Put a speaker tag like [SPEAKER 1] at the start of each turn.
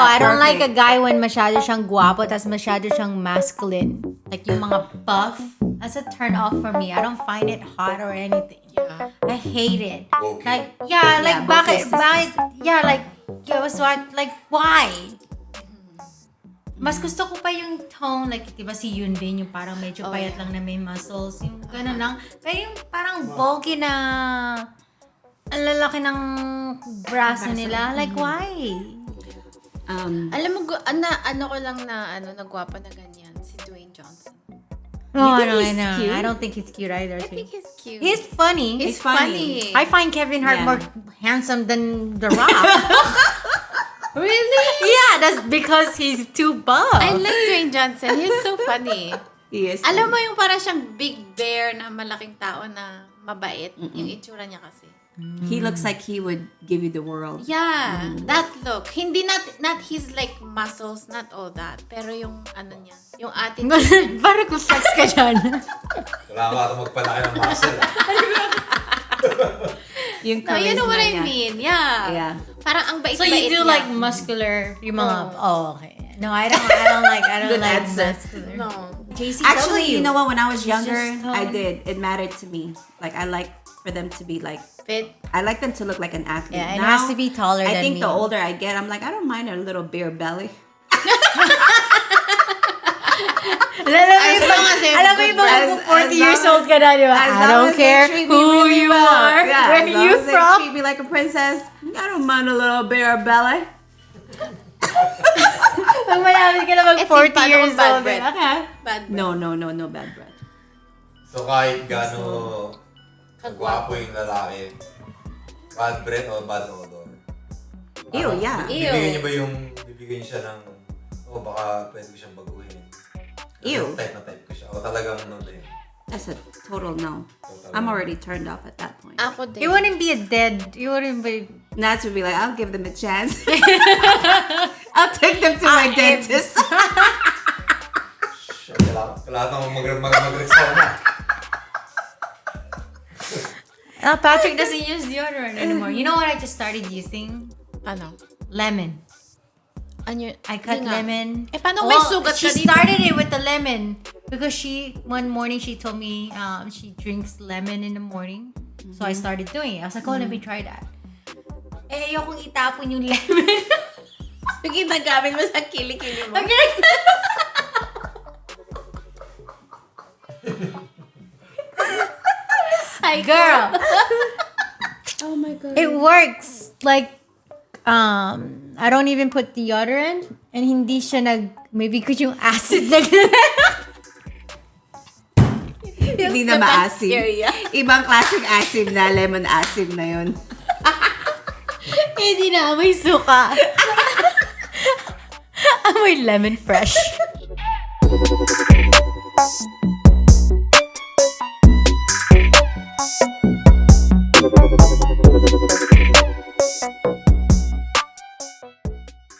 [SPEAKER 1] I don't like a guy when masyado siyang guwapo tas masyado siyang masculine. Like yung mga buff. That's a turn off for me. I don't find it hot or anything.
[SPEAKER 2] Yeah.
[SPEAKER 1] I hate it.
[SPEAKER 3] Okay.
[SPEAKER 1] Like, yeah, like,
[SPEAKER 4] Yeah,
[SPEAKER 1] bakit, bakit, yeah, like, guess what, like, why? Mas gusto ko pa yung tone, like, di ba si Yun din, yung parang medyo
[SPEAKER 2] Oh,
[SPEAKER 1] payat
[SPEAKER 2] yeah.
[SPEAKER 1] lang na may muscles, yung gano'n lang. Pero yung parang bulky na, ang lalaki ng braso nila, like, why?
[SPEAKER 4] Um,
[SPEAKER 2] Alam mo, gu- ana, ano ko lang na, ano, nagwapa na ganyan, si Dwayne Johnson.
[SPEAKER 1] No,
[SPEAKER 4] think
[SPEAKER 1] no,
[SPEAKER 4] he's
[SPEAKER 1] no.
[SPEAKER 4] cute?
[SPEAKER 1] I don't think he's cute either.
[SPEAKER 2] I
[SPEAKER 1] too.
[SPEAKER 2] think he's cute.
[SPEAKER 1] He's funny.
[SPEAKER 2] He's
[SPEAKER 4] He's funny.
[SPEAKER 2] funny.
[SPEAKER 1] I find Kevin Hart
[SPEAKER 4] Yeah.
[SPEAKER 1] more handsome than The Rock.
[SPEAKER 2] really?
[SPEAKER 1] yeah, that's because he's too buff.
[SPEAKER 2] I like Dwayne Johnson. He's so funny.
[SPEAKER 4] he is.
[SPEAKER 2] Alam mo yung para siyang big bear na malaking tao na mabait. Yung itsura niya kasi.
[SPEAKER 4] He looks like he would give you the world.
[SPEAKER 2] Yeah, that look. Hindi not not his like muscles, not all that. Pero yung ano niya, yung attitude.
[SPEAKER 1] Parang kung flex ka dyan.
[SPEAKER 3] Kailangan ka ito magpalaki ng muscle. ah.
[SPEAKER 4] Yung
[SPEAKER 2] no, you know what I mean. Yeah.
[SPEAKER 4] Yeah.
[SPEAKER 2] Parang ang bait-bait
[SPEAKER 1] so you do
[SPEAKER 2] niya.
[SPEAKER 1] like muscular, yung mga,
[SPEAKER 2] Oh.
[SPEAKER 1] oh, okay. No, I don't, I don't like, I don't
[SPEAKER 4] Good
[SPEAKER 1] like
[SPEAKER 4] answer.
[SPEAKER 1] muscular.
[SPEAKER 2] No.
[SPEAKER 1] JCW.
[SPEAKER 4] Actually, you know what? When I was younger,
[SPEAKER 1] just, um,
[SPEAKER 4] I did. It mattered to me. Like I like for them to be like.
[SPEAKER 2] Fit.
[SPEAKER 4] I like them to look like an athlete.
[SPEAKER 1] Yeah, it
[SPEAKER 4] Now,
[SPEAKER 1] has to be taller
[SPEAKER 4] I
[SPEAKER 1] than
[SPEAKER 4] think
[SPEAKER 1] me.
[SPEAKER 4] the older I get, I'm like I don't mind a little bare belly.
[SPEAKER 1] Alam mo
[SPEAKER 2] As
[SPEAKER 1] yung
[SPEAKER 2] long as
[SPEAKER 1] alam mo yung pag 40 years old ka na, di ba? I don't care who
[SPEAKER 4] really
[SPEAKER 1] you
[SPEAKER 4] well.
[SPEAKER 1] are,
[SPEAKER 4] Yeah,
[SPEAKER 1] where
[SPEAKER 4] as long
[SPEAKER 1] you
[SPEAKER 4] as they
[SPEAKER 1] from.
[SPEAKER 4] treat me like a princess. I don't mind a little bare belly.
[SPEAKER 1] Pag malapit ka na mag
[SPEAKER 2] Eh,
[SPEAKER 1] 40
[SPEAKER 2] paano
[SPEAKER 1] years
[SPEAKER 2] kung bad
[SPEAKER 1] old.
[SPEAKER 2] breath?
[SPEAKER 1] Okay.
[SPEAKER 2] Bad breath.
[SPEAKER 4] No, no, no, no bad breath.
[SPEAKER 3] So kahit gano kagwapo yung lalaki, bad breath o bad odor.
[SPEAKER 4] Ew,
[SPEAKER 3] Parang
[SPEAKER 4] yeah.
[SPEAKER 2] Ew.
[SPEAKER 3] Bibigyan niyo ba yung, bibigyan siya ng, oh baka pwede ko siyang baguhin.
[SPEAKER 4] Ew.
[SPEAKER 3] Type na type ko siya. O talagang no din.
[SPEAKER 4] That's a total no.
[SPEAKER 3] Total
[SPEAKER 4] I'm
[SPEAKER 3] no.
[SPEAKER 4] already turned off at that point.
[SPEAKER 2] Ako din.
[SPEAKER 1] You wouldn't be a dead, you wouldn't be,
[SPEAKER 4] Nats would be like, I'll give them a chance. I'll take them to my
[SPEAKER 1] Ah,
[SPEAKER 4] dentist.
[SPEAKER 3] Shit, Kailangan, kailangan mo mag, mag, mag-resauna.
[SPEAKER 1] Uh, Patrick doesn't use deodorant anymore. You know what I just started using?
[SPEAKER 2] Ano?
[SPEAKER 1] Lemon.
[SPEAKER 2] Ano
[SPEAKER 1] I cut
[SPEAKER 2] nga.
[SPEAKER 1] lemon.
[SPEAKER 2] Eh, paano may sugat
[SPEAKER 1] she
[SPEAKER 2] ka dito?
[SPEAKER 1] started it with the lemon because she one morning she told me um, she drinks lemon in the morning. So I started doing it. I was like, oh, let me try that. Eh, ayokong itapon yung lemon.
[SPEAKER 2] Sige, nagamit mo sa kilikili mo. Ay,
[SPEAKER 1] Girl,
[SPEAKER 2] Oh my God.
[SPEAKER 1] it works. Like, um, I don't even put deodorant and hindi siya nag, maybe because yung acid nag
[SPEAKER 4] Hindi na maasim. Ibang klaseng asim na, lemon asim na yun.
[SPEAKER 1] Hindi na amoy suka. amoy lemon fresh.